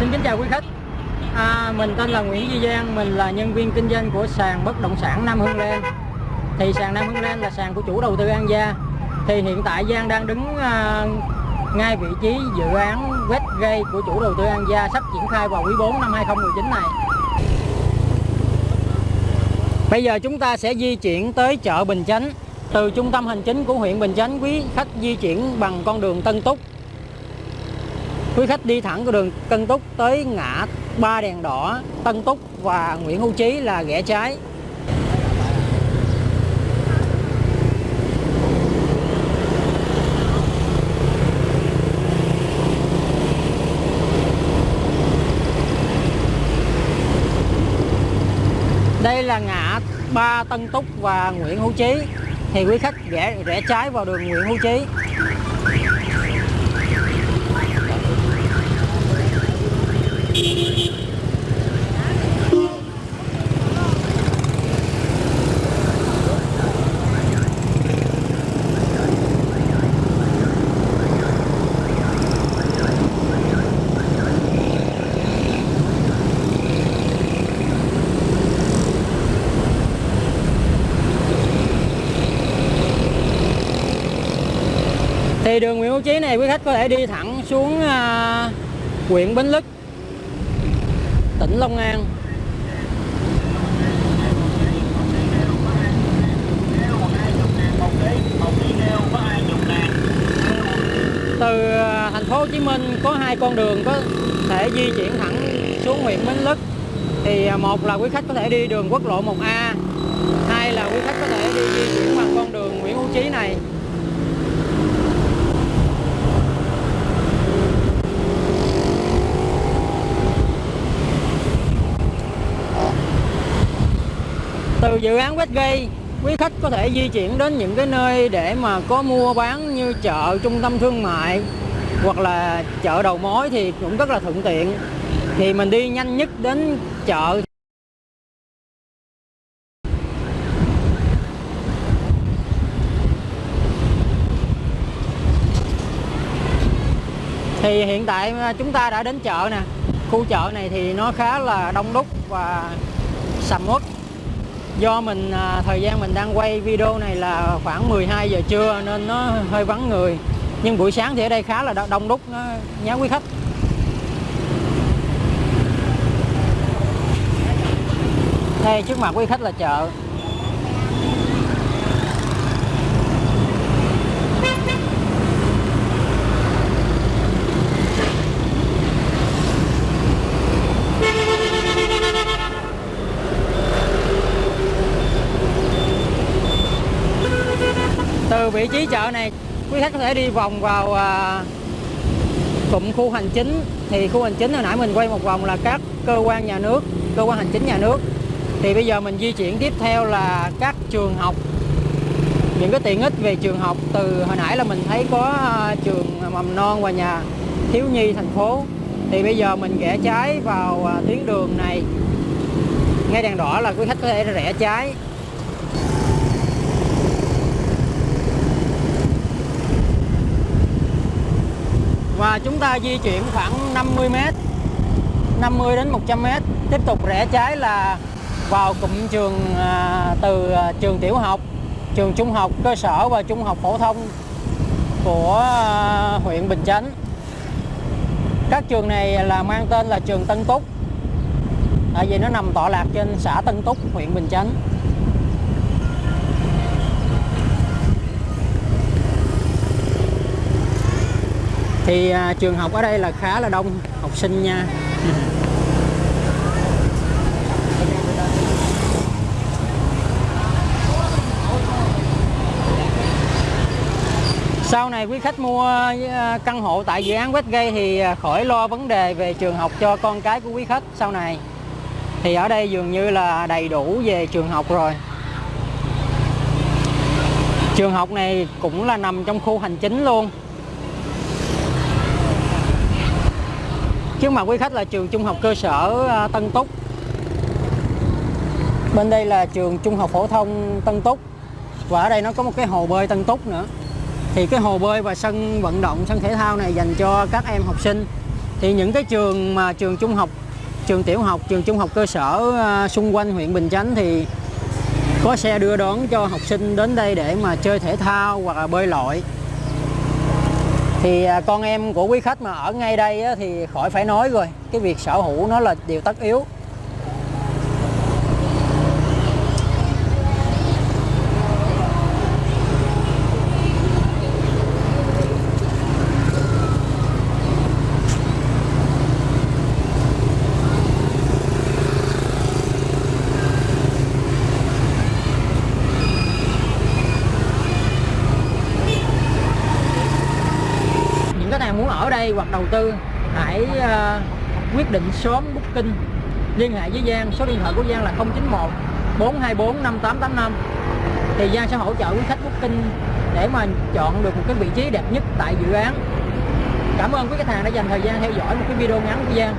Xin kính chào quý khách. À, Mình tên là Nguyễn Duy Giang Mình là nhân viên kinh doanh của sàn bất động sản Nam Hưng Lan Thì sàn Nam Hưng Lan là sàn của chủ đầu tư An Gia. Thì hiện tại Giang đang đứng à, ngay vị trí dự án Westgate của chủ đầu tư An Gia Sắp triển khai vào quý 4 năm 2019 này. Bây giờ chúng ta sẽ di chuyển tới chợ Bình Chánh. Từ trung tâm hành chính của huyện Bình Chánh Quý khách di chuyển bằng con đường Tân Túc. Quý khách đi thẳng con đường Tân Túc tới ngã ba đèn đỏ Tân Túc và Nguyễn Hữu Chí là rẽ trái. Đây là ngã ba Tân Túc và Nguyễn Hữu Chí. Thì quý khách rẽ rẽ trái vào đường Nguyễn Hữu Chí. Thì đường Nguyễn Hữu Chí này quý khách có thể đi thẳng xuống à, huyện Bến Lức, tỉnh Long An. Từ à, thành phố Hồ Chí Minh có hai con đường có thể di chuyển thẳng xuống huyện Bến Lức. Thì à, một là quý khách có thể đi đường quốc lộ 1A, hai là quý khách có thể đi di chuyển bằng con đường Nguyễn Hữu Chí này. Từ dự án Westgate, quý khách có thể di chuyển đến những cái nơi để mà có mua bán như chợ, trung tâm thương mại, hoặc là chợ đầu mối thì cũng rất là thuận tiện. Thì mình đi nhanh nhất đến chợ. Thì hiện tại à, chúng ta đã đến chợ nè. Khu chợ này thì nó khá là đông đúc và sầm uất do mình à, thời gian mình đang quay video này là khoảng 12 giờ trưa nên nó hơi vắng người. Nhưng buổi sáng thì ở đây khá là đông đúc nó nhá quý khách. Đây trước mặt quý khách là chợ. Từ vị trí chợ này quý khách có thể đi vòng vào à, cụm khu hành chính. Thì khu hành chính hồi nãy mình quay một vòng là các cơ quan nhà nước cơ quan hành chính nhà nước. Thì bây giờ mình di chuyển tiếp theo là các trường học. Những cái tiện ích về trường học từ hồi nãy là mình thấy có à, trường mầm non và nhà thiếu nhi thành phố. Thì bây giờ mình rẽ trái vào à, tuyến đường này. Ngay đèn đỏ là quý khách có thể rẽ trái. Và chúng ta di chuyển khoảng 50 m 50 đến 100 m tiếp tục rẽ trái là vào cụm trường à, từ à, trường tiểu học trường trung học cơ sở và trung học phổ thông của à, huyện Bình Chánh. Các trường này là mang tên là trường Tân Túc. Tại vì nó nằm tọa lạc trên xã Tân Túc huyện Bình Chánh. Thì à, trường học ở đây là khá là đông học sinh nha. Sau này quý khách mua à, căn hộ tại dự án Westgate thì à, khỏi lo vấn đề về trường học cho con cái của quý khách sau này. Thì ở đây dường như là đầy đủ về trường học rồi. Trường học này cũng là nằm trong khu hành chính luôn. Trước mặt quý khách là trường trung học cơ sở à, Tân Túc. Bên đây là trường trung học phổ thông Tân Túc. Và ở đây nó có một cái hồ bơi Tân Túc nữa. Thì cái hồ bơi và sân vận động, sân thể thao này dành cho các em học sinh. Thì những cái trường mà trường trung học trường tiểu học trường trung học cơ sở à, xung quanh huyện Bình Chánh thì có xe đưa đón cho học sinh đến đây để mà chơi thể thao hoặc là bơi lội thì à, con em của quý khách mà ở ngay đây thì khỏi phải nói rồi, cái việc sở hữu nó là điều tất yếu. Ở đây hoặc đầu tư hãy uh, quyết định sớm booking. Liên hệ với Giang số điện thoại của Giang là 091 424 5885 thì Giang sẽ hỗ trợ quý khách booking để mà chọn được một cái vị trí đẹp nhất tại dự án. Cảm ơn quý khách hàng đã dành thời gian theo dõi một cái video ngắn của Giang.